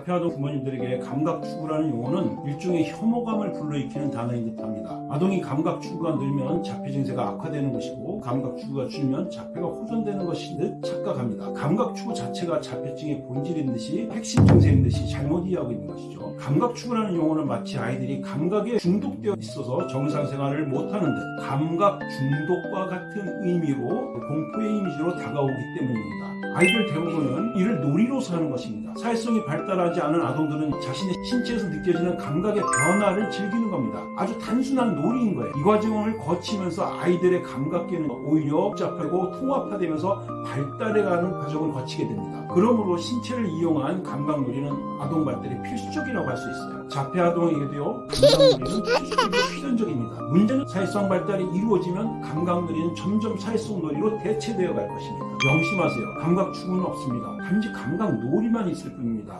자폐아동 부모님들에게 감각 추구라는 용어는 일종의 혐오감을 불러일으키는 단어인 듯합니다. 아동이 감각 추구가 늘면 자폐 증세가 악화되는 것이고 감각 추구가 줄면 자폐가 호전되는 것인 듯 착각합니다. 감각 추구 자체가 자폐증의 본질인 듯이 핵심 증세인 듯이 잘못 이해하고 있는 것이죠. 감각 추구라는 용어는 마치 아이들이 감각에 중독되어 있어서 정상생활을 못하는 듯 감각 중독과 같은 의미로 공포의 이미지로 다가오기 때문입니다. 아이들 대부분은 이를 놀이로서 하는 것입니다. 사회성이 발달하지 않은 아동들은 자신의 신체에서 느껴지는 감각의 변화를 즐기는 겁니다. 아주 단순한 놀이인 거예요. 이 과정을 거치면서 아이들의 감각계는 오히려 복잡하고 통합화되면서 발달해가는 과정을 거치게 됩니다. 그러므로 신체를 이용한 감각놀이는 아동 발달에 필수적이라고 할 수 있어요. 자폐 아동에게도요, 감각놀이는 필수적이고 필연적입니다. 문제는 사회성 발달이 이루어지면 감각놀이는 점점 사회성 놀이로 대체되어 갈 것입니다. 명심하세요. 감각 추구는 없습니다. 단지 감각 놀이만 있을 뿐입니다.